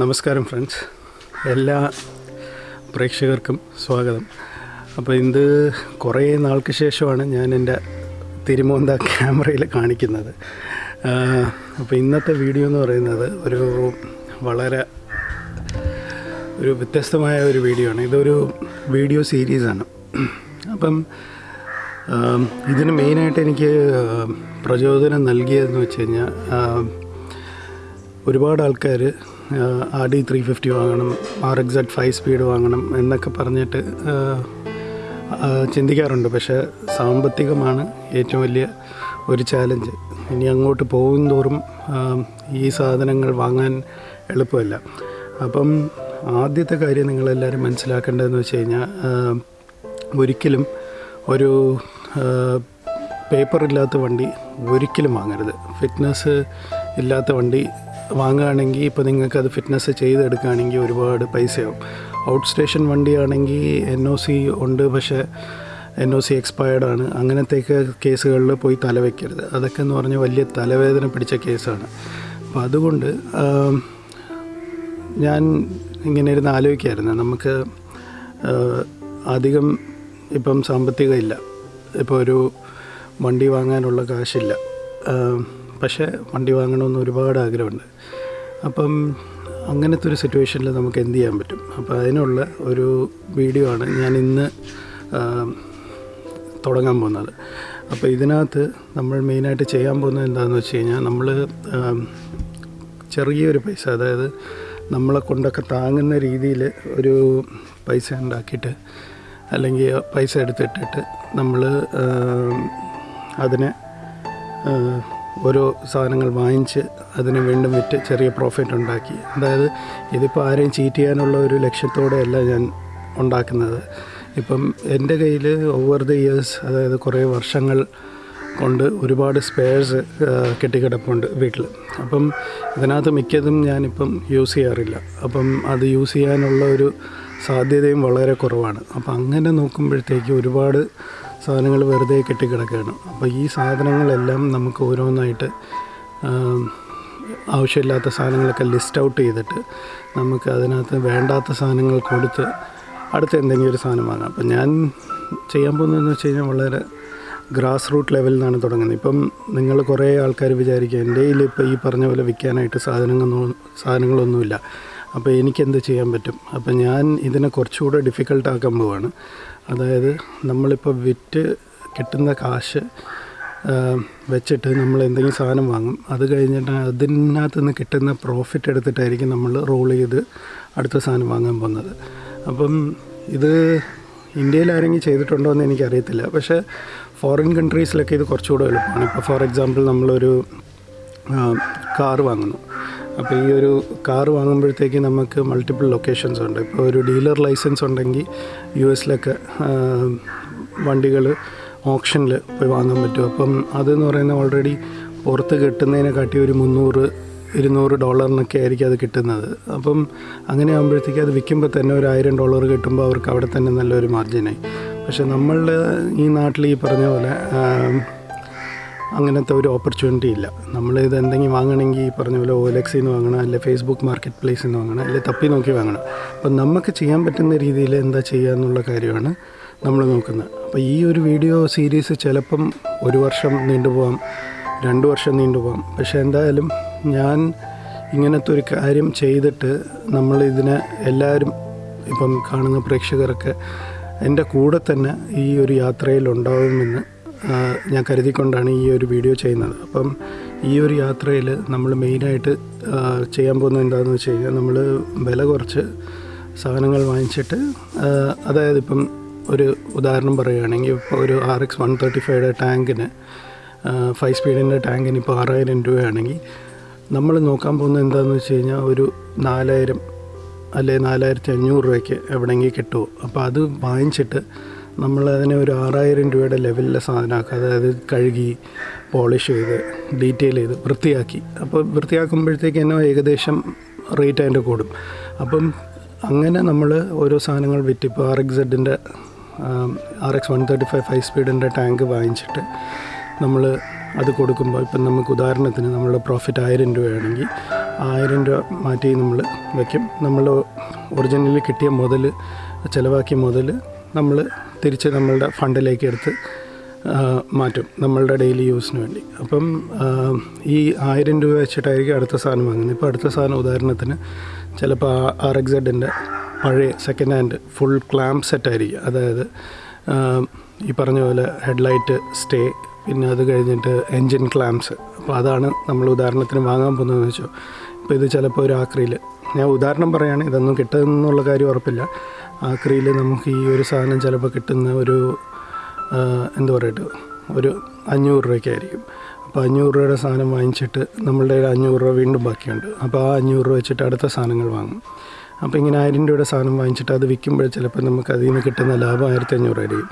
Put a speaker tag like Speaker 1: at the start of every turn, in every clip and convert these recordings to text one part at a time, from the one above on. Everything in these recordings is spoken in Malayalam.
Speaker 1: നമസ്കാരം ഫ്രണ്ട്സ് എല്ലാ പ്രേക്ഷകർക്കും സ്വാഗതം. അപ്പോൾ ഇത് കുറേ നാൾക്ക് ശേഷമാണ് ഞാൻ എന്റെ തിരുമോന്ത ക്യാമറയിൽ കാണിക്കുന്നത്. അപ്പോൾ ഇന്നത്തെ വീഡിയോ എന്ന് പറയുന്നത് ഒരു വളരെ ഒരു വ്യത്യസ്തമായ ഒരു വീഡിയോ ആണ്. ഇതൊരു വീഡിയോ സീരീസാണ് അപ്പം ഇതിന് മെയിനായിട്ട് എനിക്ക് പ്രചോദനം നൽകിയതെന്ന് വെച്ച് കഴിഞ്ഞാൽ ഒരുപാട് ആൾക്കാർ ആർ ഡി ത്രീ ഫിഫ്റ്റി വാങ്ങണം R X Z five speed വാങ്ങണം എന്നൊക്കെ പറഞ്ഞിട്ട് ചിന്തിക്കാറുണ്ട്. പക്ഷേ സാമ്പത്തികമാണ് ഏറ്റവും വലിയ ഒരു ചാലഞ്ച് ഇനി അങ്ങോട്ട് പോകും തോറും ഈ സാധനങ്ങൾ വാങ്ങാൻ എളുപ്പമല്ല. അപ്പം ആദ്യത്തെ കാര്യം നിങ്ങളെല്ലാവരും മനസ്സിലാക്കേണ്ടതെന്ന് വെച്ച് കഴിഞ്ഞാൽ ഒരിക്കലും ഒരു പേപ്പറില്ലാത്ത വണ്ടി ഒരിക്കലും വാങ്ങരുത്. ഫിറ്റ്നസ് ഇല്ലാത്ത വണ്ടി വാങ്ങുകയാണെങ്കിൽ ഇപ്പോൾ നിങ്ങൾക്കത് ഫിറ്റ്നസ് ചെയ്തെടുക്കുകയാണെങ്കിൽ ഒരുപാട് പൈസയാവും. ഔട്ട് സ്റ്റേഷൻ വണ്ടിയാണെങ്കിൽ എൻ ഒ സി ഉണ്ട് പക്ഷേ എൻ ഒ സി എക്സ്പയർഡ് ആണ്. അങ്ങനത്തെയൊക്കെ കേസുകളിൽ പോയി തലവെക്കരുത് അതൊക്കെ എന്ന് പറഞ്ഞാൽ വലിയ തലവേദന പിടിച്ച കേസാണ്. അപ്പോൾ അതുകൊണ്ട് ഞാൻ ഇങ്ങനെ ഇരുന്ന് ആലോചിക്കായിരുന്നു നമുക്ക് അധികം ഇപ്പം സാമ്പത്തികം ഇല്ല ഇപ്പോൾ ഒരു വണ്ടി വാങ്ങാനുള്ള കാശില്ല. പക്ഷേ വണ്ടി വാങ്ങണമെന്ന് ഒരുപാട് ആഗ്രഹമുണ്ട്. അപ്പം അങ്ങനത്തെ ഒരു സിറ്റുവേഷനിൽ നമുക്ക് എന്ത് ചെയ്യാൻ പറ്റും? അപ്പോൾ അതിനുള്ള ഒരു വീഡിയോ ആണ് ഞാൻ ഇന്ന് തുടങ്ങാൻ പോകുന്നത്. അപ്പോൾ ഇതിനകത്ത് നമ്മൾ മെയിനായിട്ട് ചെയ്യാൻ പോകുന്നത് എന്താണെന്ന് വെച്ച് കഴിഞ്ഞാൽ നമ്മൾ ചെറിയൊരു പൈസ അതായത് നമ്മളെ കൊണ്ടൊക്കെ താങ്ങുന്ന രീതിയിൽ ഒരു പൈസ ഉണ്ടാക്കിയിട്ട് അല്ലെങ്കിൽ പൈസ എടുത്തിട്ടിട്ട് നമ്മൾ അതിനെ ഓരോ സാധനങ്ങൾ വാങ്ങിച്ച് അതിനെ വീണ്ടും വിറ്റ് ചെറിയ പ്രോഫിറ്റ് ഉണ്ടാക്കി. അതായത് ഇതിപ്പോൾ ആരെയും ചീറ്റ് ചെയ്യാനുള്ള ഒരു ലക്ഷ്യത്തോടെയല്ല ഞാൻ ഉണ്ടാക്കുന്നത്. ഇപ്പം എന്റെ കയ്യിൽ ഓവർ ദി ഇയേഴ്സ് അതായത് കുറേ വർഷങ്ങൾ കൊണ്ട് ഒരുപാട് സ്പെയർസ് കെട്ടിക്കിടപ്പുണ്ട് വീട്ടിൽ അപ്പം ഇതിനകത്ത് മിക്കതും ഞാനിപ്പം യൂസ് ചെയ്യാറില്ല. അപ്പം അത് യൂസ് ചെയ്യാനുള്ള ഒരു സാധ്യതയും വളരെ കുറവാണ്. അപ്പം അങ്ങനെ നോക്കുമ്പോഴത്തേക്ക് ഒരുപാട് സാധനങ്ങൾ വെറുതെ കെട്ടിക്കിടക്കുകയാണ്. അപ്പോൾ ഈ സാധനങ്ങളെല്ലാം നമുക്ക് ഓരോന്നായിട്ട് ആവശ്യമില്ലാത്ത സാധനങ്ങളൊക്കെ ലിസ്റ്റ് ഔട്ട് ചെയ്തിട്ട് നമുക്ക് അതിനകത്ത് വേണ്ടാത്ത സാധനങ്ങൾ കൊടുത്ത് അടുത്ത എന്തെങ്കിലും ഒരു സാധനം വാങ്ങാം. അപ്പം ഞാൻ ചെയ്യാൻ പോകുന്നതെന്ന് വെച്ച് കഴിഞ്ഞാൽ വളരെ ഗ്രാസ് റൂട്ട് ലെവലിൽ നിന്നാണ് തുടങ്ങുന്നത്. ഇപ്പം നിങ്ങൾ കുറേ ആൾക്കാർ വിചാരിക്കുക എന്റെ കയ്യിൽ ഇപ്പോൾ ഈ പറഞ്ഞ പോലെ വിൽക്കാനായിട്ട് സാധനങ്ങളൊന്നും സാധനങ്ങളൊന്നുമില്ല. അപ്പോൾ എനിക്കെന്ത് ചെയ്യാൻ പറ്റും? അപ്പോൾ ഞാൻ ഇതിനെ കുറച്ചുകൂടെ ഡിഫിക്കൽട്ടാക്കാൻ പോവാണ്. അതായത് നമ്മളിപ്പോൾ വിറ്റ് കിട്ടുന്ന കാശ് വെച്ചിട്ട് നമ്മൾ എന്തെങ്കിലും സാധനം വാങ്ങും. അത് കഴിഞ്ഞിട്ട് അതിനകത്ത് നിന്ന് കിട്ടുന്ന പ്രോഫിറ്റ് എടുത്തിട്ടായിരിക്കും നമ്മൾ റോൾ ചെയ്ത് അടുത്ത സാധനം വാങ്ങാൻ പോകുന്നത്. അപ്പം ഇത് ഇന്ത്യയിൽ ആരെങ്കിലും ചെയ്തിട്ടുണ്ടോ എന്ന് എനിക്കറിയത്തില്ല. പക്ഷേ ഫോറിൻ കൺട്രീസിലൊക്കെ ഇത് കുറച്ചുകൂടെ എളുപ്പമാണ്. ഇപ്പോൾ ഫോർ എക്സാമ്പിൾ നമ്മളൊരു കാർ വാങ്ങുന്നു. അപ്പോൾ ഈ ഒരു കാർ വാങ്ങുമ്പോഴത്തേക്ക് നമുക്ക് മൾട്ടിപ്പിൾ ലൊക്കേഷൻസ് ഉണ്ട്. ഇപ്പോൾ ഒരു ഡീലർ ലൈസൻസ് ഉണ്ടെങ്കിൽ യു എസിലൊക്കെ വണ്ടികൾ ഓപ്ഷനിൽ പോയി വാങ്ങാൻ പറ്റും. അപ്പം അതെന്ന് പറയുന്നത് ഓൾറെഡി പുറത്ത് കിട്ടുന്നതിനെ കാട്ടി ഒരു മുന്നൂറ് ഇരുന്നൂറ് ഡോളറിനൊക്കെ ആയിരിക്കും അത് കിട്ടുന്നത്. അപ്പം അങ്ങനെ ആകുമ്പോഴത്തേക്ക് അത് വിൽക്കുമ്പോൾ തന്നെ ഒരു ആയിരം ഡോളർ കിട്ടുമ്പോൾ അവർക്ക് അവിടെ തന്നെ നല്ലൊരു മാർജിനായി പക്ഷേ നമ്മളുടെ ഈ നാട്ടിൽ ഈ പറഞ്ഞ പോലെ അങ്ങനത്തെ ഒരു ഓപ്പർച്യൂണിറ്റി ഇല്ല. നമ്മൾ ഇത് എന്തെങ്കിലും വാങ്ങണമെങ്കിൽ പറഞ്ഞ പോലെ ഓലക്സിൽ നിന്ന് വാങ്ങണം അല്ലെ ഫേസ്ബുക്ക് മാർക്കറ്റ് പ്ലേസിൽ നിന്ന് വാങ്ങണം അല്ലെ തപ്പി നോക്കി വാങ്ങണം. അപ്പം നമുക്ക് ചെയ്യാൻ പറ്റുന്ന രീതിയിൽ എന്താ ചെയ്യുക എന്നുള്ള കാര്യമാണ് നമ്മൾ നോക്കുന്നത്. അപ്പോൾ ഈ ഒരു വീഡിയോ സീരീസ് ചിലപ്പം ഒരു വർഷം നീണ്ടുപോകാം രണ്ട് വർഷം നീണ്ടുപോകാം പക്ഷേ എന്തായാലും ഞാൻ ഇങ്ങനത്തെ ഒരു കാര്യം ചെയ്തിട്ട് നമ്മൾ ഇതിനെ എല്ലാവരും ഇപ്പം കാണുന്ന പ്രേക്ഷകരൊക്കെ എന്റെ കൂടെ തന്നെ ഈ ഒരു യാത്രയിൽ ഉണ്ടാവുമെന്ന് ഞാൻ കരുതിക്കൊണ്ടാണ് ഈ ഒരു വീഡിയോ ചെയ്യുന്നത്. അപ്പം ഈ ഒരു യാത്രയിൽ നമ്മൾ മെയിനായിട്ട് ചെയ്യാൻ പോകുന്നത് എന്താണെന്ന് വെച്ച് കഴിഞ്ഞാൽ നമ്മൾ വില കുറച്ച് സാധനങ്ങൾ വാങ്ങിച്ചിട്ട് അതായത് ഇപ്പം ഒരു ഉദാഹരണം പറയുകയാണെങ്കിൽ ഇപ്പോൾ ഒരു ആർ എക്സ് വൺ തേർട്ടി ഫൈവയുടെ ടാങ്കിന് ഫൈവ് സ്പീഡിന്റെ ടാങ്കിന് ഇപ്പോൾ ആറായിരം രൂപയാണെങ്കിൽ നമ്മൾ നോക്കാൻ പോകുന്നത് എന്താണെന്ന് വെച്ച് കഴിഞ്ഞാൽ ഒരു നാലായിരം അല്ലെ നാലായിരത്തി അഞ്ഞൂറ് രൂപയ്ക്ക് എവിടെയെങ്കിൽ കിട്ടുമോ അപ്പോൾ അത് വാങ്ങിച്ചിട്ട് നമ്മൾ അതിനെ ഒരു ആറായിരം രൂപയുടെ ലെവലിലെ സാധനമാക്കുക. അതായത് കഴുകി പോളിഷ് ചെയ്ത് ഡീറ്റെയിൽ ചെയ്ത് വൃത്തിയാക്കി. അപ്പോൾ വൃത്തിയാക്കുമ്പോഴത്തേക്ക് തന്നെ ഏകദേശം റേറ്റ് അതിന്റെ കൂടും. അപ്പം അങ്ങനെ നമ്മൾ ഓരോ സാധനങ്ങൾ വിറ്റ് ഇപ്പോൾ R X സെഡിന്റെ R X one thirty five five സ്പീഡിന്റെ tank വാങ്ങിച്ചിട്ട് നമ്മൾ അത് കൊടുക്കുമ്പോൾ ഇപ്പം നമുക്ക് ഉദാഹരണത്തിന് നമ്മളുടെ പ്രോഫിറ്റ് ആയിരം രൂപയാണെങ്കിൽ ആയിരം രൂപ മാറ്റി നമ്മൾ വയ്ക്കും. നമ്മൾ ഒറിജിനലി കിട്ടിയ മുതൽ ചിലവാക്കിയ മുതൽ നമ്മൾ തിരിച്ച് നമ്മളുടെ ഫണ്ടിലേക്ക് എടുത്ത് മാറ്റും നമ്മളുടെ ഡെയിലി യൂസിന് വേണ്ടി. അപ്പം ഈ ആയിരം രൂപ വെച്ചിട്ടായിരിക്കും അടുത്ത സാധനം വാങ്ങുന്നത്. ഇപ്പോൾ അടുത്ത സാധനം ഉദാഹരണത്തിന് ചിലപ്പോൾ ആർ എക്സ് സെഡിന്റെ പഴയ സെക്കൻഡ് ഹാൻഡ് ഫുൾ ക്ലാമ്പ് സെറ്റായിരിക്കും അതായത് ഈ പറഞ്ഞ പോലെ ഹെഡ്ലൈറ്റ് സ്റ്റേ പിന്നെ അത് കഴിഞ്ഞിട്ട് എൻജിൻ ക്ലാംസ് അപ്പോൾ അതാണ് നമ്മൾ ഉദാഹരണത്തിന് വാങ്ങാൻ പോകുന്നതെന്ന് വെച്ചോ. ഇപ്പോൾ ഇത് ചിലപ്പോൾ ഒരു ആക്രിയിൽ ഞാൻ ഉദാഹരണം പറയുകയാണെങ്കിൽ ഇതൊന്നും കിട്ടുമെന്നുള്ള കാര്യം ഉറപ്പില്ല. ആക്രിയിൽ നമുക്ക് ഈ ഒരു സാധനം ചിലപ്പോൾ കിട്ടുന്ന ഒരു എന്താ പറയട്ടെ ഒരു അഞ്ഞൂറ് രൂപയ്ക്കായിരിക്കും. അപ്പോൾ അഞ്ഞൂറ് രൂപയുടെ സാധനം വാങ്ങിച്ചിട്ട് നമ്മളുടെ അഞ്ഞൂറ് രൂപ വീണ്ടും ബാക്കിയുണ്ട്. അപ്പോൾ ആ അഞ്ഞൂറ് രൂപ വെച്ചിട്ട് അടുത്ത സാധനങ്ങൾ വാങ്ങും. അപ്പോൾ ഇങ്ങനെ ആയിരം രൂപയുടെ സാധനം വാങ്ങിച്ചിട്ട് അത് വിൽക്കുമ്പോൾ ചിലപ്പോൾ നമുക്ക് അതിൽ നിന്ന് കിട്ടുന്ന ലാഭം ആയിരത്തി ആയിരിക്കും.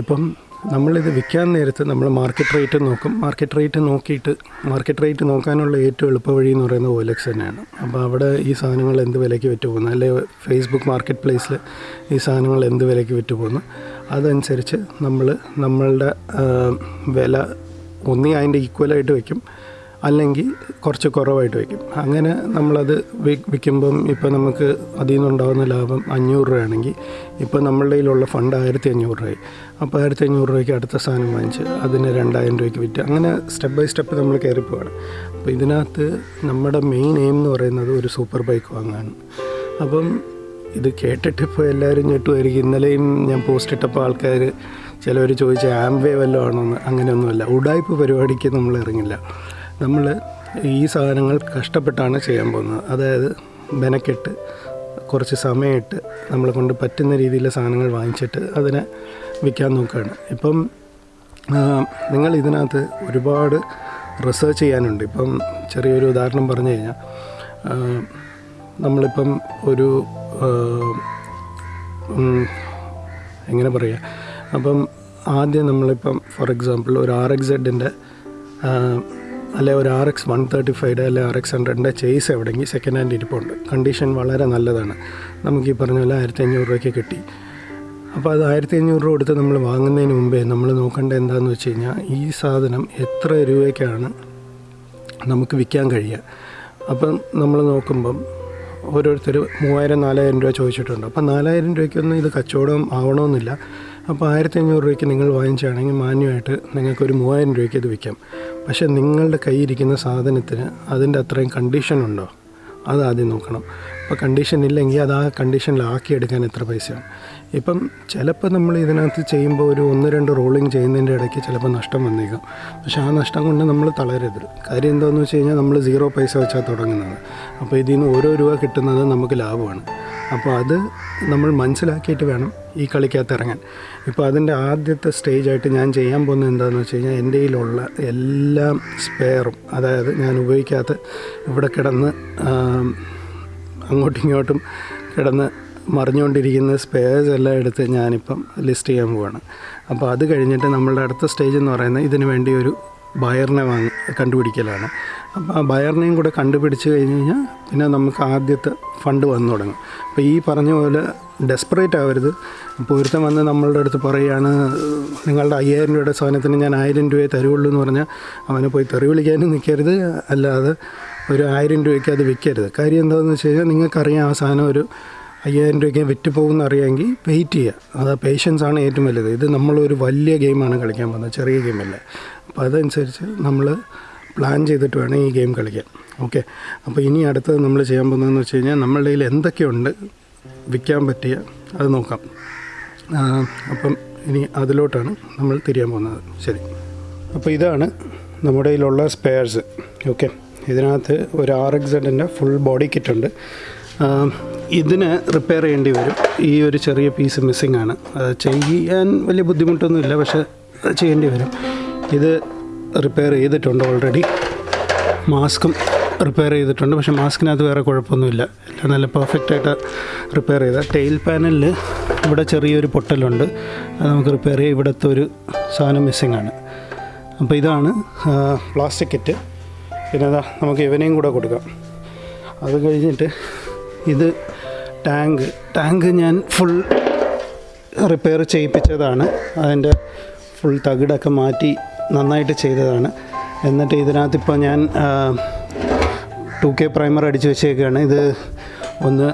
Speaker 1: ഇപ്പം നമ്മളിത് വിൽക്കാൻ നേരത്ത് നമ്മൾ മാർക്കറ്റ് റേറ്റ് നോക്കും. മാർക്കറ്റ് റേറ്റ് നോക്കിയിട്ട് മാർക്കറ്റ് റേറ്റ് നോക്കാനുള്ള ഏറ്റവും എളുപ്പ വഴി എന്ന് പറയുന്നത് ഓലക്സ് തന്നെയാണ്. അപ്പോൾ അവിടെ ഈ സാധനങ്ങൾ എന്ത് വിലയ്ക്ക് വിറ്റ് പോകുന്നു? അല്ലെ ഫേസ്ബുക്ക് മാർക്കറ്റ് പ്ലേസിൽ ഈ സാധനങ്ങൾ എന്ത് വിലയ്ക്ക് വിറ്റ് പോകുന്നു? അതനുസരിച്ച് നമ്മൾ നമ്മളുടെ വില ഒന്നി അതിന്റെ ഈക്വലായിട്ട് വയ്ക്കും അല്ലെങ്കിൽ കുറച്ച് കുറവായിട്ട് വയ്ക്കും. അങ്ങനെ നമ്മളത് വിൽക്കുമ്പം ഇപ്പോൾ നമുക്ക് അതിൽ നിന്നുണ്ടാകുന്ന ലാഭം അഞ്ഞൂറ് രൂപയാണെങ്കിൽ ഇപ്പോൾ നമ്മളുടെ കയ്യിലുള്ള ഫണ്ട് ആയിരത്തി അഞ്ഞൂറ് രൂപയായി. അപ്പോൾ ആയിരത്തി അഞ്ഞൂറ് രൂപയ്ക്ക് അടുത്ത സാധനം വാങ്ങിച്ച് അതിന് രണ്ടായിരം രൂപയ്ക്ക് വിറ്റ് അങ്ങനെ സ്റ്റെപ്പ് ബൈ സ്റ്റെപ്പ് നമ്മൾ കയറി പോവാണ്. അപ്പോൾ ഇതിനകത്ത് നമ്മുടെ മെയിൻ എയിം എന്ന് പറയുന്നത് ഒരു സൂപ്പർ ബൈക്ക് വാങ്ങാണ്. അപ്പം ഇത് കേട്ടിട്ട് ഇപ്പോൾ എല്ലാവരും ഞെട്ടുമായിരിക്കും. ഇന്നലെയും ഞാൻ പോസ്റ്റ് ഇട്ടപ്പോൾ ആൾക്കാർ ചിലവർ ചോദിച്ച ആംവേ വല്ലതും ആണോന്ന്? അങ്ങനെയൊന്നുമല്ല. ഉടായ്പ പരിപാടിക്ക് നമ്മൾ ഇറങ്ങില്ല. നമ്മൾ ഈ സാധനങ്ങൾ കഷ്ടപ്പെട്ടാണ് ചെയ്യാൻ പോകുന്നത്. അതായത് മെനക്കെട്ട് കുറച്ച് സമയമിട്ട് നമ്മളെ കൊണ്ട് പറ്റുന്ന രീതിയിലെ സാധനങ്ങൾ വാങ്ങിച്ചിട്ട് അതിനെ വിൽക്കാൻ നോക്കുകയാണ്. ഇപ്പം നിങ്ങൾ ഇതിനകത്ത് ഒരുപാട് റിസർച്ച് ചെയ്യാനുണ്ട്. ഇപ്പം ചെറിയൊരു ഉദാഹരണം പറഞ്ഞു കഴിഞ്ഞാൽ നമ്മളിപ്പം ഒരു എങ്ങനെ പറയുക അപ്പം ആദ്യം നമ്മളിപ്പം ഫോർ എക്സാമ്പിൾ ഒരു ആർ എക്സ് സെഡിന്റെ അല്ലെ ഒരു R X one thirty five അല്ലെ ആർ എക്സ് ഹൺഡ്രഡിന്റെ ചേസ് എവിടെയെങ്കിൽ സെക്കൻഡ് ഹാൻഡ് ഇരിപ്പുണ്ട്. കണ്ടീഷൻ വളരെ നല്ലതാണ്. നമുക്ക് ഈ പറഞ്ഞ പോലെ ആയിരത്തി അഞ്ഞൂറ് രൂപയ്ക്ക് കിട്ടി. അപ്പോൾ അത് ആയിരത്തി അഞ്ഞൂറ് രൂപ കൊടുത്ത് നമ്മൾ വാങ്ങുന്നതിന് മുമ്പേ നമ്മൾ നോക്കേണ്ടത് എന്താണെന്ന് വെച്ച് കഴിഞ്ഞാൽ ഈ സാധനം എത്ര രൂപയ്ക്കാണ് നമുക്ക് വിൽക്കാൻ കഴിയുക? അപ്പം നമ്മൾ നോക്കുമ്പം ഓരോരുത്തർ മൂവായിരം നാലായിരം രൂപ ചോദിച്ചിട്ടുണ്ട്. അപ്പം നാലായിരം രൂപയ്ക്കൊന്നും ഇത് കച്ചവടം ആവണമെന്നില്ല. അപ്പോൾ ആയിരത്തി അഞ്ഞൂറ് രൂപയ്ക്ക് നിങ്ങൾ വാങ്ങിച്ചാണെങ്കിൽ മാന്യമായിട്ട് നിങ്ങൾക്കൊരു മൂവായിരം രൂപയ്ക്ക് ഇത് വിൽക്കാം. പക്ഷേ നിങ്ങളുടെ കയ്യിരിക്കുന്ന സാധനത്തിന് അതിന്റെ അത്രയും കണ്ടീഷൻ ഉണ്ടോ? അത് ആദ്യം നോക്കണം. അപ്പോൾ കണ്ടീഷൻ ഇല്ലെങ്കിൽ അത് ആ കണ്ടീഷനിലാക്കി എടുക്കാൻ എത്ര പൈസയാണ് ഇപ്പം ചിലപ്പോൾ നമ്മൾ ഇതിനകത്ത് ചെയ്യുമ്പോൾ ഒരു ഒന്ന് രണ്ട് റോളിങ് ചെയ്യുന്നതിന്റെ ഇടയ്ക്ക് ചിലപ്പോൾ നഷ്ടം വന്നേക്കാം. പക്ഷേ ആ നഷ്ടം കൊണ്ട് നമ്മൾ തളരരുത്. കാര്യം എന്താണെന്ന് വെച്ച് കഴിഞ്ഞാൽ നമ്മൾ സീറോ പൈസ വെച്ചാൽ തുടങ്ങുന്നത് അപ്പോൾ ഇതിൽ നിന്ന് ഓരോ രൂപ കിട്ടുന്നത് നമുക്ക് ലാഭമാണ്. അപ്പോൾ അത് നമ്മൾ മനസ്സിലാക്കിയിട്ട് വേണം ഈ കളിക്കകത്ത് ഇറങ്ങാൻ. ഇപ്പോൾ അതിന്റെ ആദ്യത്തെ സ്റ്റേജായിട്ട് ഞാൻ ചെയ്യാൻ പോകുന്നത് എന്താണെന്ന് വെച്ച് കഴിഞ്ഞാൽ എന്റെ കയ്യിലുള്ള എല്ലാ സ്പെയറും അതായത് ഞാൻ ഉപയോഗിക്കാത്ത ഇവിടെ കിടന്ന് അങ്ങോട്ടും ഇങ്ങോട്ടും കിടന്ന് മറിഞ്ഞുകൊണ്ടിരിക്കുന്ന സ്പെയർസ് എല്ലാം എടുത്ത് ഞാനിപ്പം ലിസ്റ്റ് ചെയ്യാൻ പോവാണ്. അപ്പോൾ അത് കഴിഞ്ഞിട്ട് നമ്മളുടെ അടുത്ത സ്റ്റേജ് എന്ന് പറയുന്നത് ഇതിന് വേണ്ടി ഒരു ബയറിനെ വാങ്ങി കണ്ടുപിടിക്കലാണ്. അപ്പോൾ ആ ബയറിനെയും കൂടെ കണ്ടുപിടിച്ച് കഴിഞ്ഞ് കഴിഞ്ഞാൽ പിന്നെ നമുക്ക് ആദ്യത്തെ ഫണ്ട് വന്നു തുടങ്ങും. അപ്പോൾ ഈ പറഞ്ഞ പോലെ ഡെസ്പറേറ്റ് ആവരുത്. ഇപ്പോൾ ഒരുത്തൻ വന്ന് നമ്മളുടെ അടുത്ത് പറയുകയാണ് നിങ്ങളുടെ അയ്യായിരം രൂപയുടെ സാധനത്തിന് ഞാൻ ആയിരം രൂപയെ തരുള്ളൂ എന്ന് പറഞ്ഞാൽ അവനെ പോയി തെറി വിളിക്കാനും നിൽക്കരുത് അല്ലാതെ ഒരു ആയിരം രൂപയ്ക്ക് അത് വിൽക്കരുത് കാര്യം എന്താണെന്ന് വെച്ച് കഴിഞ്ഞാൽ നിങ്ങൾക്കറിയാം ആ സാധനം ഒരു അയ്യായിരം രൂപയ്ക്ക് വിറ്റ് പോകുമെന്ന് അറിയാമെങ്കിൽ വെയിറ്റ് ചെയ്യുക അത് പേഷ്യൻസ് ആണ് ഏറ്റവും വലുത്. ഇത് നമ്മളൊരു വലിയ ഗെയിമാണ് കളിക്കാൻ പോകുന്നത്. ചെറിയ ഗെയിമല്ല അപ്പോൾ അതനുസരിച്ച് നമ്മൾ പ്ലാൻ ചെയ്തിട്ട് വേണം ഈ ഗെയിം കളിക്കാൻ. ഓക്കെ? അപ്പോൾ ഇനി അടുത്തത് നമ്മൾ ചെയ്യാൻ പോകുന്നതെന്ന് വെച്ച് കഴിഞ്ഞാൽ നമ്മളുടെ കയ്യിൽ എന്തൊക്കെയുണ്ട് വിൽക്കാൻ പറ്റിയ അത് നോക്കാം. അപ്പം ഇനി അതിലോട്ടാണ് നമ്മൾ തിരിയാൻ പോകുന്നത്. ശരി. അപ്പോൾ ഇതാണ് നമ്മുടെ കയ്യിലുള്ള സ്പെയർസ് ഓക്കെ? ഇതിനകത്ത് ഒരു ആർ എക്സ് ഫുൾ ബോഡി കിറ്റുണ്ട് ഇതിന് റിപ്പയർ ചെയ്യേണ്ടി വരും. ഈ ഒരു ചെറിയ പീസ് മിസ്സിംഗ് ആണ്. അത് ചെയ്യാൻ വലിയ ബുദ്ധിമുട്ടൊന്നുമില്ല പക്ഷേ ചെയ്യേണ്ടി വരും. ഇത് റിപ്പയർ ചെയ്തിട്ടുണ്ട് ഓൾറെഡി മാസ്കും റിപ്പയർ ചെയ്തിട്ടുണ്ട്. പക്ഷേ മാസ്കിനകത്ത് വേറെ കുഴപ്പമൊന്നുമില്ല. എല്ലാം നല്ല പെർഫെക്റ്റായിട്ട് റിപ്പയർ ചെയ്ത. ടെയിൽ പാനലിൽ ഇവിടെ ചെറിയൊരു പൊട്ടലുണ്ട്. അത് നമുക്ക് റിപ്പയർ ചെയ്യാം. ഇവിടുത്തെ ഒരു സാധനം മിസ്സിംഗ് ആണ്. അപ്പോൾ ഇതാണ് പ്ലാസ്റ്റിക് കിറ്റ് പിന്നെ അതാ നമുക്ക് ഇവനെയും കൂടെ കൊടുക്കാം. അത് കഴിഞ്ഞിട്ട് ഇത് ടാങ്ക് ടാങ്ക് ഞാൻ ഫുൾ റിപ്പയർ ചെയ്യിപ്പിച്ചതാണ്. അതിന്റെ ഫുൾ തകിടൊക്കെ മാറ്റി നന്നായിട്ട് ചെയ്തതാണ്. എന്നിട്ട് ഇതിനകത്ത് ഇപ്പോൾ ഞാൻ ടു കെ പ്രൈമർ അടിച്ച് വെച്ചേക്കാണ്. ഇത് ഒന്ന്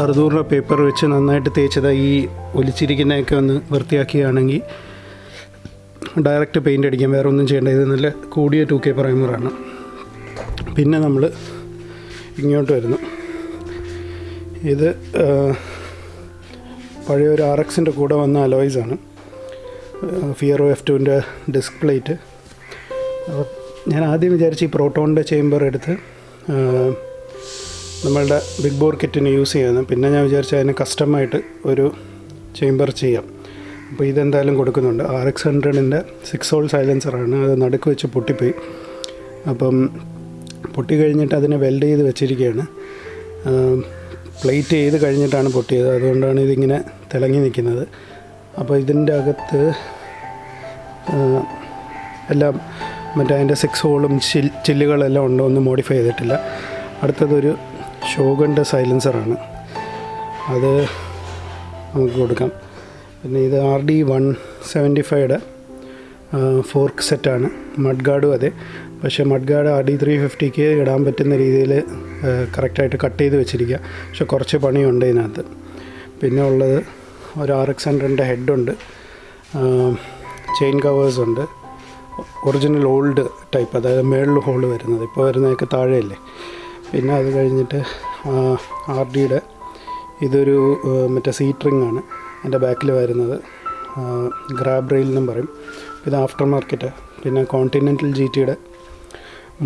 Speaker 1: അറുന്നൂറ് പേപ്പർ വെച്ച് നന്നായിട്ട് തേച്ചത്. ഈ ഒലിച്ചിരിക്കുന്നതൊക്കെ ഒന്ന് വൃത്തിയാക്കിയാണെങ്കിൽ ഡയറക്റ്റ് പെയിന്റ് അടിക്കാം. വേറെ ഒന്നും ചെയ്യേണ്ട. ഇത് നല്ല കൂടിയ ടു കെ പ്രൈമറാണ് പിന്നെ നമ്മൾ ഇങ്ങോട്ട് വരുന്നു. ഇത് പഴയ ഒരു ആർ എക്സിന്റെ കൂടെ വന്ന അലോയ്സാണ് ഫിയറോ എഫ് ടുവിന്റെ ഡിസ്ക് പ്ലേറ്റ് അപ്പോൾ ഞാൻ ആദ്യം വിചാരിച്ച് ഈ പ്രോട്ടോണിന്റെ ചേംബർ എടുത്ത് നമ്മളുടെ ബിഗ് ബോർ കിറ്റിന് യൂസ് ചെയ്യാമെന്ന് പിന്നെ ഞാൻ വിചാരിച്ചു അതിന് കസ്റ്റമായിട്ട് ഒരു ചേംബർ ചെയ്യാം. അപ്പോൾ ഇതെന്തായാലും കൊടുക്കുന്നുണ്ട്. ആർ എക്സ് ഹൺഡ്രഡിന്റെ സിക്സ് ഹോൾ സൈലൻസറാണ് അത് നടുക്ക് വെച്ച് പൊട്ടിപ്പോയി. അപ്പം പൊട്ടി കഴിഞ്ഞിട്ട് അതിനെ വെൽഡ് ചെയ്ത് വെച്ചിരിക്കുകയാണ്. പ്ലേറ്റ് ചെയ്ത് കഴിഞ്ഞിട്ടാണ് പൊട്ടിയത്. അതുകൊണ്ടാണ് ഇതിങ്ങനെ തിളങ്ങി നിൽക്കുന്നത്. അപ്പോൾ ഇതിന്റെ അകത്ത് എല്ലാം മറ്റേ അതിന്റെ സിക്സ് ഹോളും ചിൽ ചില്ലുകളെല്ലാം ഉണ്ട് ഒന്നും മോഡിഫൈ ചെയ്തിട്ടില്ല. അടുത്തതൊരു ഷോഗന്റെ സൈലൻസറാണ് അത് നമുക്ക് കൊടുക്കാം. പിന്നെ ഇത് ആർ ഡി വൺ സെവന്റി ഫൈവയുടെ ഫോർക്ക് സെറ്റാണ് മഡ് ഗാർഡും അതെ. പക്ഷേ mud guard R D three ഫിഫ്റ്റിക്ക് ഇടാൻ പറ്റുന്ന രീതിയിൽ കറക്റ്റായിട്ട് കട്ട് ചെയ്ത് വെച്ചിരിക്കുക. പക്ഷെ കുറച്ച് പണിയുണ്ട് ഇതിനകത്ത്. പിന്നെ ഉള്ളത് ഒരു ആർ എക്സ് ഹൺഡ്രഡിന്റെ ഹെഡുണ്ട് ചെയിൻ കവേഴ്സ് ഉണ്ട്. ഒറിജിനൽ ഓൾഡ് ടൈപ്പ് അതായത് മേളിൽ ഹോൾ വരുന്നത്. ഇപ്പോൾ വരുന്നതൊക്കെ താഴെയല്ലേ? പിന്നെ അത് കഴിഞ്ഞിട്ട് ആർ ഡിയുടെ ഇതൊരു മറ്റേ സീറ്റ് റിംഗ് ആണ് എന്റെ ബാക്കിൽ വരുന്നത്. ഗ്രാബ് റെയിൽ എന്നും പറയും. ഇത് ആഫ്റ്റർ മാർക്കറ്റ്. പിന്നെ കോണ്ടിനെന്റൽ ജി ടിയുടെ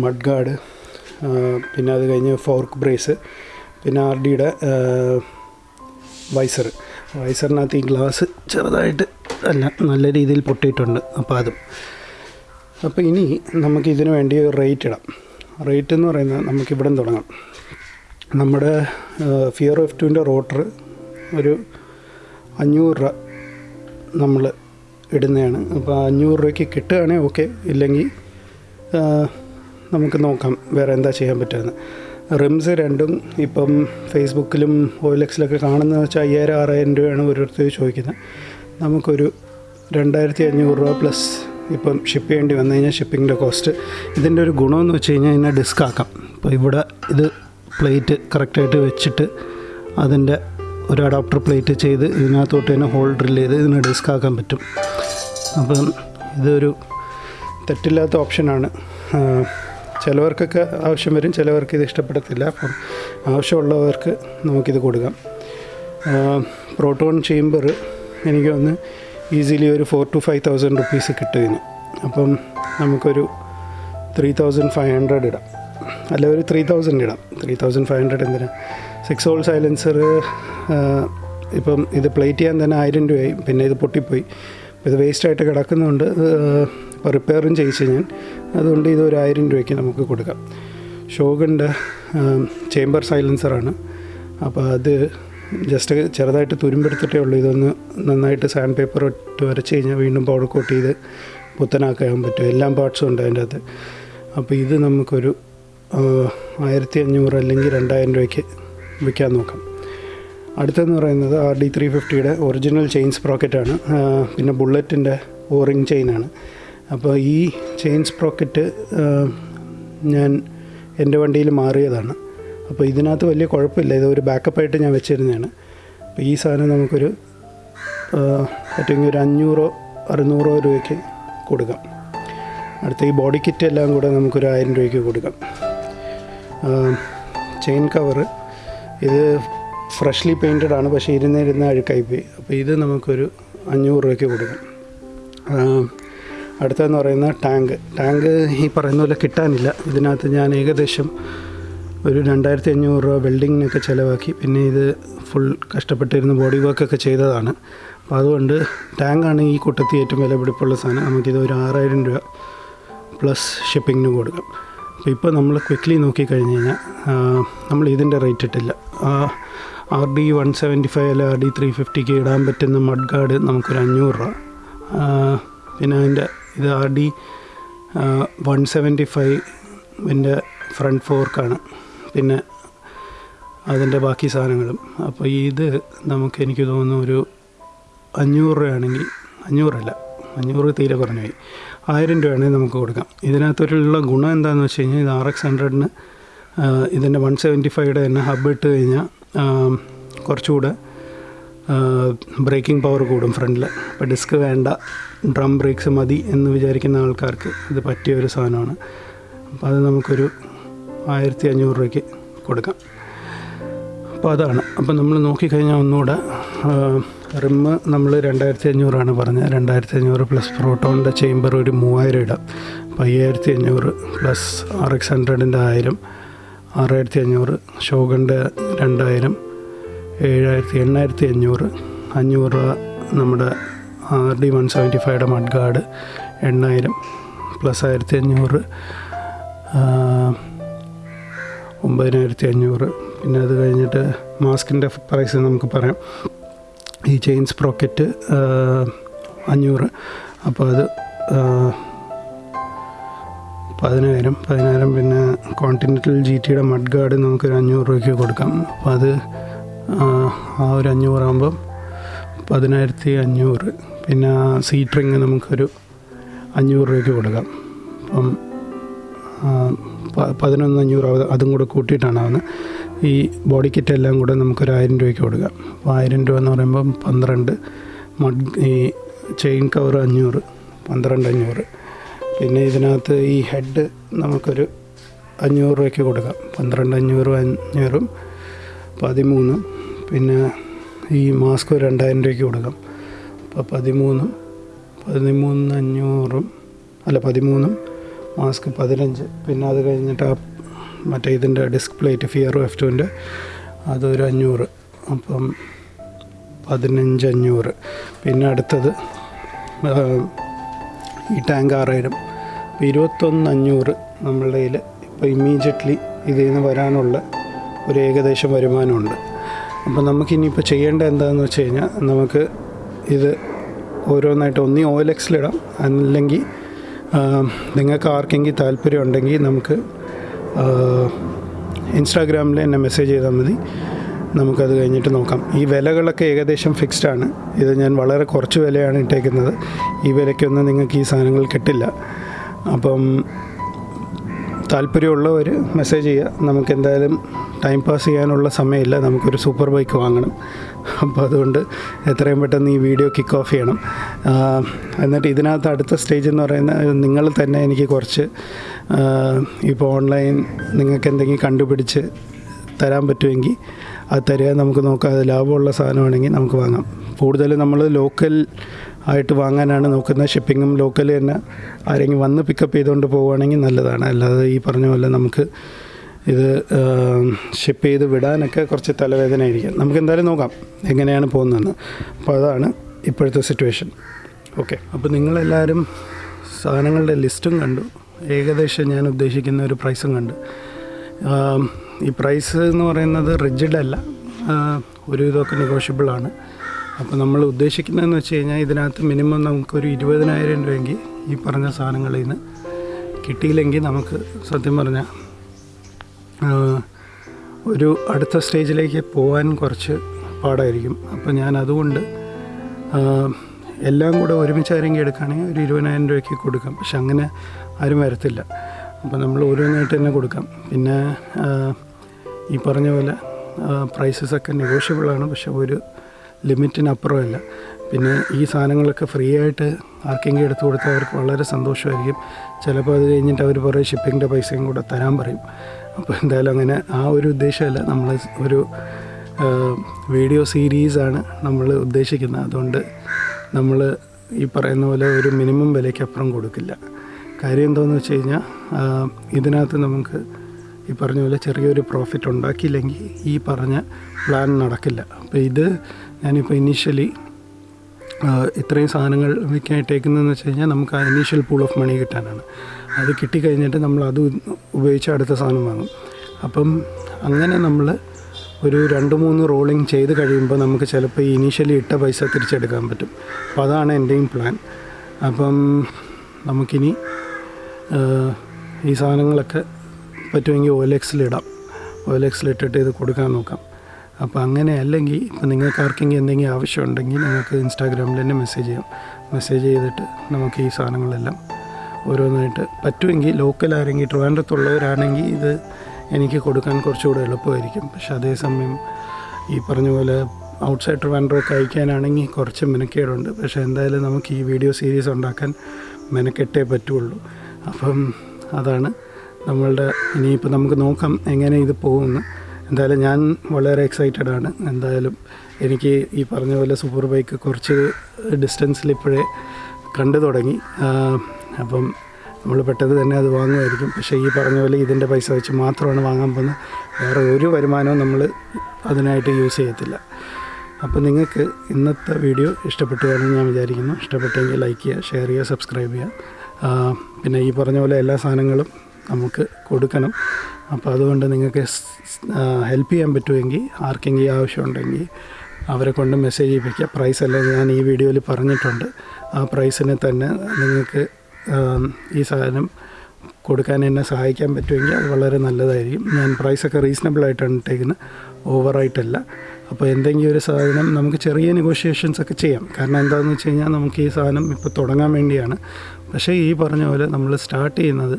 Speaker 1: മഡ് ഗാർഡ് പിന്നെ അത് കഴിഞ്ഞ് ഫോർക്ക് ബ്രേസ് പിന്നെ ആർ ഡിയുടെ വൈസർ. വൈസറിനകത്ത് ഈ ഗ്ലാസ് ചെറുതായിട്ട് അല്ല നല്ല രീതിയിൽ പൊട്ടിയിട്ടുണ്ട്. അപ്പോൾ അതും. അപ്പോൾ ഇനി നമുക്ക് ഇതിന് വേണ്ടി റേറ്റ് ഇടാം. റേറ്റ് എന്ന് പറയുന്നത് നമുക്ക് ഇവിടെ തുടങ്ങാം. നമ്മുടെ ഫിയർ ഓഫ് ടുവിന്റെ റോട്ടർ ഒരു അഞ്ഞൂറ് രൂപ നമ്മൾ ഇടുന്നതാണ്. അപ്പോൾ അഞ്ഞൂറ് രൂപയ്ക്ക് കിട്ടുകയാണെങ്കിൽ ഓക്കെ ഇല്ലെങ്കിൽ നമുക്ക് നോക്കാം വേറെ എന്താ ചെയ്യാൻ പറ്റുമെന്ന് റിംസ് രണ്ടും ഇപ്പം ഫേസ്ബുക്കിലും ഓയിലക്സിലൊക്കെ കാണുന്നത് വെച്ചാൽ അയ്യായിരം ആറായിരം രൂപയാണ് ഓരോരുത്തർ ചോദിക്കുന്നത്. നമുക്കൊരു രണ്ടായിരത്തി അഞ്ഞൂറ് രൂപ പ്ലസ് ഇപ്പം ഷിപ്പ് ചെയ്യേണ്ടി വന്നു കഴിഞ്ഞാൽ ഷിപ്പിങ്ങിന്റെ കോസ്റ്റ് ഇതിന്റെ ഒരു ഗുണമെന്ന് വെച്ച് കഴിഞ്ഞാൽ ഇതിനെ ഡിസ്ക് ആക്കാം. ഇപ്പോൾ ഇവിടെ ഇത് പ്ലേറ്റ് കറക്റ്റായിട്ട് വെച്ചിട്ട് അതിന്റെ ഒരു അഡാപ്റ്റർ പ്ലേറ്റ് ചെയ്ത് ഇതിനകത്തോട്ട് തന്നെ ഹോൾ ഡ്രിൽ ചെയ്ത് ഇതിനെ ഡിസ്ക് ആക്കാൻ പറ്റും. അപ്പം ഇതൊരു തെറ്റില്ലാത്ത ഓപ്ഷനാണ് ചിലവർക്കൊക്കെ ആവശ്യം വരും ചിലവർക്ക് ഇത് ഇഷ്ടപ്പെടത്തില്ല. അപ്പം ആവശ്യമുള്ളവർക്ക് നമുക്കിത് കൊടുക്കാം. പ്രോട്ടോൺ ചേംബർ എനിക്ക് ഒന്ന് ഈസിലി ഒരു four two five thousand rupees കിട്ടുകയാണ്. അപ്പം നമുക്കൊരു ത്രീ തൗസൻഡ് ഫൈവ് ഹൺഡ്രഡ് ഇടാം. അല്ല ഒരു ത്രീ തൗസൻഡ് ഇടാം. ത്രീ തൗസൻഡ് ഫൈവ് ഹൺഡ്രഡ് എന്തിനാ? സിക്സ് ഹോൾ സൈലൻസർ ഇപ്പം ഇത് പ്ലേറ്റ് ചെയ്യാൻ തന്നെ ആയിരം രൂപയായി. പിന്നെ ഇത് പൊട്ടിപ്പോയി. ഇത് വേസ്റ്റായിട്ട് കിടക്കുന്നുണ്ട് ഇപ്പോൾ റിപ്പയറും ചെയ്യിച്ചു ഞാൻ. അതുകൊണ്ട് ഇത് ഒരു ആയിരം രൂപയ്ക്ക് നമുക്ക് കൊടുക്കാം. ഷോഗിന്റെ ചേംബർ സൈലൻസറാണ് അപ്പോൾ അത് ജസ്റ്റ് ചെറുതായിട്ട് തുരുമ്പെടുത്തിട്ടേ ഉള്ളൂ. ഇതൊന്ന് നന്നായിട്ട് സാൻഡ് പേപ്പർ ഇട്ട് വരച്ച് കഴിഞ്ഞാൽ വീണ്ടും പൗഡർ കോട്ട് ചെയ്ത് പുത്തനാക്കാൻ പറ്റും. എല്ലാം പാർട്സും ഉണ്ട് അതിന്റെ അകത്ത്. അപ്പോൾ ഇത് നമുക്കൊരു ആയിരത്തി അഞ്ഞൂറ് അല്ലെങ്കിൽ രണ്ടായിരം രൂപയ്ക്ക് വിൽക്കാൻ നോക്കാം. അടുത്തെന്ന് പറയുന്നത് ആർ ഡി ത്രീ ഫിഫ്റ്റിയുടെ ഒറിജിനൽ ചെയിൻ സ്പ്രോക്കറ്റാണ് പിന്നെ ബുള്ളറ്റിന്റെ ഓറിങ് ചെയിനാണ് അപ്പോൾ ഈ ചെയിൻ സ്പ്രോക്കറ്റ് ഞാൻ എന്റെ വണ്ടിയിൽ മാറിയതാണ്. അപ്പോൾ ഇതിനകത്ത് വലിയ കുഴപ്പമില്ല. ഇത് ഒരു ബാക്കപ്പായിട്ട് ഞാൻ വെച്ചിരുന്നതാണ്. അപ്പോൾ ഈ സാധനം നമുക്കൊരു ഏറ്റവും ഒരു അഞ്ഞൂറോ അറുന്നൂറോ രൂപയ്ക്ക് കൊടുക്കാം. അടുത്ത ഈ ബോഡി കിറ്റ് എല്ലാം കൂടെ നമുക്കൊരു ആയിരം രൂപയ്ക്ക് കൊടുക്കാം. ചെയിൻ കവറ് ഇത് ഫ്രഷ്ലി പെയിന്റഡ് ആണ് പക്ഷേ ഇരുന്നിരുന്ന് അഴുക്കായി പോയി. അപ്പോൾ ഇത് നമുക്കൊരു അഞ്ഞൂറ് രൂപയ്ക്ക് കൊടുക്കാം. അടുത്തതെന്ന് പറയുന്ന ടാങ്ക്. ടാങ്ക് ഈ പറയുന്ന പോലെ കിട്ടാനില്ല. ഇതിനകത്ത് ഞാൻ ഏകദേശം ഒരു രണ്ടായിരത്തി അഞ്ഞൂറ് രൂപ വെൽഡിങ്ങിനൊക്കെ ചിലവാക്കി. പിന്നെ ഇത് ഫുൾ കഷ്ടപ്പെട്ടിരുന്ന് ബോഡി വർക്കൊക്കെ ചെയ്തതാണ്. അപ്പോൾ അതുകൊണ്ട് ടാങ്കാണ് ഈ കൂട്ടത്തിൽ ഏറ്റവും വില പിടിപ്പുള്ള സാധനം. നമുക്കിത് ഒരു ആറായിരം രൂപ പ്ലസ് ഷിപ്പിങ്ങിന് കൊടുക്കാം. അപ്പോൾ ഇപ്പോൾ നമ്മൾ ക്വിക്ക്ലി നോക്കിക്കഴിഞ്ഞ് കഴിഞ്ഞാൽ നമ്മൾ ഇതിന്റെ റേറ്റ് ഇട്ടില്ല. R D one seventy five അല്ല ആർ ഡി ത്രീ ഫിഫ്റ്റിക്ക് ഇടാൻ പറ്റുന്ന മഡ് ഗാർഡ് നമുക്കൊരു അഞ്ഞൂറ് രൂപ. പിന്നെ അതിന്റെ ഇത് ആർ ഡി വൺ സെവന്റി ഫൈവിന്റെ ഫ്രണ്ട് ഫോർക്കാണ്. പിന്നെ അതിന്റെ ബാക്കി സാധനങ്ങളും. അപ്പോൾ ഇത് നമുക്ക് എനിക്ക് തോന്നുന്നു ഒരു അഞ്ഞൂറ് രൂപയാണെങ്കിൽ അഞ്ഞൂറല്ല അഞ്ഞൂറ് തീരെ കുറഞ്ഞു പോയി. ആയിരം രൂപയാണെങ്കിൽ നമുക്ക് കൊടുക്കാം. ഇതിനകത്തൊരുള്ള ഗുണം എന്താണെന്ന് വെച്ച് കഴിഞ്ഞാൽ ഇത് ആർ എക്സ് ഹൺഡ്രഡിന് ഇതിന്റെ വൺ സെവന്റി ഫൈവയുടെ തന്നെ ഹബ് ഇട്ട് കഴിഞ്ഞാൽ കുറച്ചുകൂടെ ബ്രേക്കിംഗ് പവർ കൂടും ഫ്രണ്ടിൽ അപ്പോൾ ഡിസ്ക് വേണ്ട ഡ്രം ബ്രേക്സ് മതി എന്ന് വിചാരിക്കുന്ന ആൾക്കാർക്ക് ഇത് പറ്റിയ ഒരു സാധനമാണ്. അപ്പോൾ അത് നമുക്കൊരു ആയിരത്തി അഞ്ഞൂറ് രൂപയ്ക്ക് കൊടുക്കാം. അപ്പോൾ അതാണ്. അപ്പം നമ്മൾ നോക്കിക്കഴിഞ്ഞാൽ ഒന്നുകൂടെ റിമ്മ് നമ്മൾ രണ്ടായിരത്തി അഞ്ഞൂറാണ് പറഞ്ഞത്. രണ്ടായിരത്തി അഞ്ഞൂറ് പ്ലസ് പ്രോട്ടോണിന്റെ ചേമ്പർ ഒരു മൂവായിരം ഇടാം. അപ്പോൾ അയ്യായിരത്തി അഞ്ഞൂറ് പ്ലസ് ആർ എക്സ് ഹൺഡ്രഡിന്റെ ആയിരം ആറായിരത്തി അഞ്ഞൂറ് ഷോഗന്റെ രണ്ടായിരം ഏഴായിരത്തി എണ്ണായിരത്തി അഞ്ഞൂറ് അഞ്ഞൂറ് രൂപ നമ്മുടെ ആർ ഡി വൺ സെവന്റി ഫൈവയുടെ മഡ് ഗാർഡ് എണ്ണായിരം പ്ലസ് ആയിരത്തി അഞ്ഞൂറ് ഒമ്പതിനായിരത്തി അഞ്ഞൂറ് പിന്നെ അത് കഴിഞ്ഞിട്ട് മാസ്കിന്റെ പ്രൈസ് നമുക്ക് പറയാം. ഈ ചെയിൻസ് സ്പ്രോക്കറ്റ് അഞ്ഞൂറ്. അപ്പോൾ അത് പതിനായിരം. പതിനായിരം പിന്നെ കോണ്ടിനെന്റൽ ജി ടിയുടെ മഡ് ഗാർഡ് നമുക്കൊരു അഞ്ഞൂറ് രൂപയ്ക്ക് കൊടുക്കാം. അപ്പോൾ അത് ആ ഒരു അഞ്ഞൂറാകുമ്പം പതിനായിരത്തി അഞ്ഞൂറ് പിന്നെ സീറ്റ് റിങ് നമുക്കൊരു അഞ്ഞൂറ് രൂപയ്ക്ക് കൊടുക്കാം. അപ്പം പതിനൊന്ന് അഞ്ഞൂറ് അതും കൂടെ കൂട്ടിയിട്ടാണ് ആവുന്നത്. ഈ ബോഡി കിറ്റ് എല്ലാം കൂടെ നമുക്കൊരു ആയിരം രൂപയ്ക്ക് കൊടുക്കാം അപ്പോൾ ആയിരം രൂപ എന്ന് പറയുമ്പോൾ പന്ത്രണ്ട് മഡ് ഈ ചെയിൻ കവർ അഞ്ഞൂറ് പന്ത്രണ്ട് അഞ്ഞൂറ്. പിന്നെ ഇതിനകത്ത് ഈ ഹെഡ് നമുക്കൊരു അഞ്ഞൂറ് രൂപയ്ക്ക് കൊടുക്കാം. പന്ത്രണ്ട് അഞ്ഞൂറും അഞ്ഞൂറും പതിമൂന്നും. പിന്നെ ഈ മാസ്ക് രണ്ടായിരം രൂപയ്ക്ക് കൊടുക്കാം. അപ്പോൾ പതിമൂന്നും പതിമൂന്ന് അഞ്ഞൂറും അല്ല പതിമൂന്നും മാസ്ക് പതിനഞ്ച്. പിന്നെ അത് കഴിഞ്ഞിട്ട് ആ മറ്റേ ഇതിന്റെ ഡിസ്ക് പ്ലേറ്റ് ഫിയറോ എഫ് ടുവിന്റെ അതൊരു അഞ്ഞൂറ്. അപ്പം പതിനഞ്ച് അഞ്ഞൂറ്. പിന്നെ അടുത്തത് ഈ ടാങ്ക് ആറായിരം. ഇരുപത്തൊന്ന് അഞ്ഞൂറ് നമ്മളുടെ കയ്യിൽ ഇപ്പോൾ ഇമ്മീഡിയറ്റ്ലി ഇതിൽ നിന്ന് വരാനുള്ള ഒരു ഏകദേശം വരുമാനമുണ്ട്. അപ്പോൾ നമുക്കിനിയിപ്പോൾ ചെയ്യേണ്ട എന്താണെന്ന് വെച്ച് കഴിഞ്ഞാൽ നമുക്ക് ഇത് ഓരോന്നായിട്ട് ഒന്നീ ഓയിൽ എക്സിലിടാം അല്ലെങ്കിൽ നിങ്ങൾക്ക് ആർക്കെങ്കിലും താല്പര്യം ഉണ്ടെങ്കിൽ നമുക്ക് ഇൻസ്റ്റാഗ്രാമിൽ എന്നെ മെസ്സേജ് ചെയ്താൽ മതി. നമുക്കത് കഴിഞ്ഞിട്ട് നോക്കാം. ഈ വിലകളൊക്കെ ഏകദേശം ഫിക്സ്ഡ് ആണ്. ഇത് ഞാൻ വളരെ കുറച്ച് വിലയാണ് ഇട്ടേക്കുന്നത്. ഈ വിലയ്ക്കൊന്നും നിങ്ങൾക്ക് ഈ സാധനങ്ങൾ കിട്ടില്ല. അപ്പം താല്പര്യമുള്ളവർ മെസ്സേജ് ചെയ്യുക. നമുക്ക് എന്തായാലും ടൈം പാസ് ചെയ്യാനുള്ള സമയമില്ല. നമുക്കൊരു സൂപ്പർ ബൈക്ക് വാങ്ങണം. അപ്പോൾ അതുകൊണ്ട് എത്രയും പെട്ടെന്ന് ഈ വീഡിയോ കിക്ക് ഓഫ് ചെയ്യണം. എന്നിട്ട് ഇതിനകത്ത് അടുത്ത സ്റ്റേജ് എന്ന് പറയുന്നത് നിങ്ങൾ തന്നെ എനിക്ക് കുറച്ച് ഇപ്പോൾ ഓൺലൈൻ നിങ്ങൾക്ക് എന്തെങ്കിലും കണ്ടുപിടിച്ച് തരാൻ പറ്റുമെങ്കിൽ അത് തരിക. നമുക്ക് നോക്കാം അത് ലാഭമുള്ള സാധനമാണെങ്കിൽ നമുക്ക് വാങ്ങാം. കൂടുതലും നമ്മൾ ലോക്കൽ ആയിട്ട് വാങ്ങാനാണ് നോക്കുന്നത്. ഷിപ്പിങ്ങും ലോക്കൽ തന്നെ ആരെങ്കിലും വന്ന് പിക്കപ്പ് ചെയ്തുകൊണ്ട് പോവുകയാണെങ്കിൽ നല്ലതാണ്. അല്ലാതെ ഈ പറഞ്ഞ പോലെ നമുക്ക് ഇത് ഷിപ്പ് ചെയ്ത് വിടാനൊക്കെ കുറച്ച് തലവേദന ആയിരിക്കും. നമുക്ക് എന്തായാലും നോക്കാം എങ്ങനെയാണ് പോകുന്നതെന്ന്. അപ്പോൾ അതാണ് ഇപ്പോഴത്തെ സിറ്റുവേഷൻ ഓക്കെ അപ്പോൾ നിങ്ങളെല്ലാവരും സാധനങ്ങളുടെ ലിസ്റ്റും കണ്ടു. ഏകദേശം ഞാൻ ഉദ്ദേശിക്കുന്ന ഒരു പ്രൈസും കണ്ടു. ഈ പ്രൈസ് എന്ന് പറയുന്നത് റിജിഡ് അല്ല. ഒരു ഇതൊക്കെ നെഗോഷ്യബിൾ ആണ്. അപ്പോൾ നമ്മൾ ഉദ്ദേശിക്കുന്നതെന്ന് വെച്ച് കഴിഞ്ഞാൽ ഇതിനകത്ത് മിനിമം നമുക്കൊരു ഇരുപതിനായിരം രൂപയെങ്കിൽ ഈ പറഞ്ഞ സാധനങ്ങളിൽ നിന്ന് കിട്ടിയില്ലെങ്കിൽ നമുക്ക് സത്യം പറഞ്ഞാൽ ഒരു അടുത്ത സ്റ്റേജിലേക്ക് പോകാൻ കുറച്ച് പാടായിരിക്കും. അപ്പോൾ ഞാൻ അതുകൊണ്ട് എല്ലാം കൂടെ ഒരുമിച്ച് ആരെങ്കിലും എടുക്കുകയാണെങ്കിൽ ഒരു ഇരുപതിനായിരം രൂപയ്ക്ക് കൊടുക്കാം. പക്ഷെ അങ്ങനെ ആരും വരത്തില്ല. അപ്പോൾ നമ്മൾ ഓരോന്നായിട്ട് തന്നെ കൊടുക്കാം. പിന്നെ ഈ പറഞ്ഞ പോലെ പ്രൈസസ് ഒക്കെ നെഗോഷ്യബിളാണ് പക്ഷെ ഒരു ലിമിറ്റിനപ്പുറമല്ല പിന്നെ ഈ സാധനങ്ങളൊക്കെ ഫ്രീ ആയിട്ട് ആർക്കെങ്കിലും എടുത്തു കൊടുത്താൽ അവർക്ക് വളരെ സന്തോഷമായിരിക്കും. ചിലപ്പോൾ അത് കഴിഞ്ഞിട്ട് അവർ പറയും ഷിപ്പിങ്ങിന്റെ പൈസയും കൂടെ തരാൻ പറയും. അപ്പോൾ എന്തായാലും അങ്ങനെ ആ ഒരു ഉദ്ദേശമല്ല. നമ്മൾ ഒരു വീഡിയോ സീരീസാണ് നമ്മൾ ഉദ്ദേശിക്കുന്നത്. അതുകൊണ്ട് നമ്മൾ ഈ പറയുന്ന പോലെ ഒരു മിനിമം വിലയ്ക്ക് അപ്പുറം കൊടുക്കില്ല. കാര്യം എന്താണെന്ന് വെച്ച് കഴിഞ്ഞാൽ ഇതിനകത്ത് നമുക്ക് ഈ പറഞ്ഞ പോലെ ചെറിയൊരു പ്രോഫിറ്റ് ഉണ്ടാക്കിയില്ലെങ്കിൽ ഈ പറഞ്ഞ പ്ലാൻ നടക്കില്ല. അപ്പോൾ ഇത് ഞാനിപ്പോൾ ഇനീഷ്യലി ഇത്രയും സാധനങ്ങൾ വിൽക്കാനിട്ടേക്കുന്നതെന്ന് വെച്ച് കഴിഞ്ഞാൽ നമുക്ക് ആ ഇനീഷ്യൽ പൂൾ ഓഫ് മണി കിട്ടാനാണ്. അത് കിട്ടിക്കഴിഞ്ഞിട്ട് നമ്മൾ അത് ഉപയോഗിച്ച് അടുത്ത സാധനം വാങ്ങും. അപ്പം അങ്ങനെ നമ്മൾ ഒരു രണ്ട് മൂന്ന് റോളിങ് ചെയ്ത് കഴിയുമ്പോൾ നമുക്ക് ചിലപ്പോൾ ഈ ഇനീഷ്യലി ഇട്ട പൈസ തിരിച്ചെടുക്കാൻ പറ്റും. അപ്പോൾ അതാണ് എന്റെയും പ്ലാൻ അപ്പം നമുക്കിനി ഈ സാധനങ്ങളൊക്കെ പറ്റുമെങ്കിൽ എൽ എക്സിലിടാം. എൽ എക്സിലിട്ടിട്ട് ഇത് കൊടുക്കാൻ നോക്കാം. അപ്പോൾ അങ്ങനെ അല്ലെങ്കിൽ ഇപ്പോൾ നിങ്ങൾക്ക് ആർക്കെങ്കിലും എന്തെങ്കിലും ആവശ്യമുണ്ടെങ്കിൽ നിങ്ങൾക്ക് ഇൻസ്റ്റാഗ്രാമിൽ തന്നെ മെസ്സേജ് ചെയ്യാം. മെസ്സേജ് ചെയ്തിട്ട് നമുക്ക് ഈ സാധനങ്ങളെല്ലാം ഓരോന്നായിട്ട് പറ്റുമെങ്കിൽ ലോക്കൽ ആരെങ്കിൽ ട്രിവാൻഡ്രത്തുള്ളവരാണെങ്കിൽ ഇത് എനിക്ക് കൊടുക്കാൻ കുറച്ചുകൂടെ എളുപ്പമായിരിക്കും. പക്ഷെ അതേസമയം ഈ പറഞ്ഞ പോലെ ഔട്ട്സൈഡ് ട്രിവാൻഡ്രമൊക്കെ അയക്കാനാണെങ്കിൽ കുറച്ച് മെനക്കേടുണ്ട്. പക്ഷേ എന്തായാലും നമുക്ക് ഈ വീഡിയോ സീരീസ് ഉണ്ടാക്കാൻ മെനക്കെട്ടേ പറ്റുള്ളൂ. അപ്പം അതാണ് നമ്മളുടെ ഇനിയിപ്പോൾ നമുക്ക് നോക്കാം എങ്ങനെ ഇത് പോകുമെന്ന്. എന്തായാലും ഞാൻ വളരെ എക്സൈറ്റഡ് ആണ്. എന്തായാലും എനിക്ക് ഈ പറഞ്ഞ പോലെ സൂപ്പർ ബൈക്ക് കുറച്ച് ഡിസ്റ്റൻസിൽ ഇപ്പോഴേ കണ്ടു തുടങ്ങി. അപ്പം നമ്മൾ പെട്ടെന്ന് തന്നെ അത് വാങ്ങുമായിരിക്കും. പക്ഷേ ഈ പറഞ്ഞ പോലെ ഇതിന്റെ പൈസ വെച്ച് മാത്രമാണ് വാങ്ങാൻ പോകുന്നത്. വേറെ ഒരു വരുമാനവും നമ്മൾ അതിനായിട്ട് യൂസ് ചെയ്യത്തില്ല. അപ്പോൾ നിങ്ങൾക്ക് ഇന്നത്തെ വീഡിയോ ഇഷ്ടപ്പെട്ടു എന്ന് ഞാൻ വിചാരിക്കുന്നു. ഇഷ്ടപ്പെട്ടെങ്കിൽ ലൈക്ക് ചെയ്യുക ഷെയർ ചെയ്യുക സബ്സ്ക്രൈബ് ചെയ്യുക. പിന്നെ ഈ പറഞ്ഞ പോലെ എല്ലാ സാധനങ്ങളും നമുക്ക് കൊടുക്കണം. അപ്പോൾ അതുകൊണ്ട് നിങ്ങൾക്ക് ഹെൽപ്പ് ചെയ്യാൻ പറ്റുമെങ്കിൽ ആർക്കെങ്കിലും ആവശ്യമുണ്ടെങ്കിൽ അവരെ കൊണ്ട് മെസ്സേജ് ചെയ്യിപ്പിക്കുക പ്രൈസ് എല്ലാം ഞാൻ ഈ വീഡിയോയിൽ പറഞ്ഞിട്ടുണ്ട്. ആ പ്രൈസിനെ തന്നെ നിങ്ങൾക്ക് ഈ സാധനം കൊടുക്കാൻ എന്നെ സഹായിക്കാൻ പറ്റുമെങ്കിൽ അത് വളരെ നല്ലതായിരിക്കും. ഞാൻ പ്രൈസൊക്കെ റീസണബിളായിട്ടാണ് ഇട്ടേക്കുന്നത് ഓവറായിട്ടല്ല അപ്പോൾ എന്തെങ്കിലും ഒരു സാധനം നമുക്ക് ചെറിയ നെഗോഷിയേഷൻസ് ഒക്കെ ചെയ്യാം. കാരണം എന്താണെന്ന് വെച്ച് കഴിഞ്ഞാൽ നമുക്ക് ഈ സാധനം ഇപ്പോൾ തുടങ്ങാൻ വേണ്ടിയാണ്. പക്ഷേ ഈ പറഞ്ഞ പോലെ നമ്മൾ സ്റ്റാർട്ട് ചെയ്യുന്നത്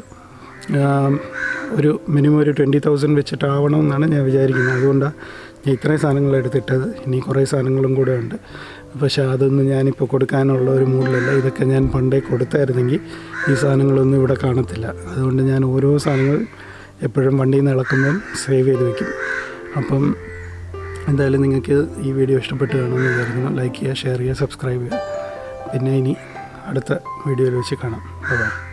Speaker 1: ഒരു മിനിമം ഒരു ട്വന്റി തൗസൻഡ് വെച്ചിട്ടാവണമെന്നാണ് ഞാൻ വിചാരിക്കുന്നത്. അതുകൊണ്ടാണ് ഞാൻ ഇത്രയും സാധനങ്ങൾ എടുത്തിട്ടത്. ഇനി കുറേ സാധനങ്ങളും കൂടെ ഉണ്ട്. പക്ഷേ അതൊന്നും ഞാനിപ്പോൾ കൊടുക്കാനുള്ള ഒരു മൂഡിലല്ല. ഇതൊക്കെ ഞാൻ പണ്ടേ കൊടുത്തായിരുന്നെങ്കിൽ ഈ സാധനങ്ങളൊന്നും ഇവിടെ കാണത്തില്ല. അതുകൊണ്ട് ഞാൻ ഓരോ സാധനങ്ങൾ എപ്പോഴും വണ്ടിയിൽ നിന്ന് ഇളക്കുമ്പം സേവ് ചെയ്ത് വെക്കും. അപ്പം എന്തായാലും നിങ്ങൾക്ക് ഈ വീഡിയോ ഇഷ്ടപ്പെട്ട് കാണുമെന്ന് വിചാരിക്കുന്നു. ലൈക്ക് ചെയ്യുക ഷെയർ ചെയ്യുക സബ്സ്ക്രൈബ് ചെയ്യുക. പിന്നെ ഇനി അടുത്ത വീഡിയോയിൽ വെച്ച് കാണാം. ബൈ.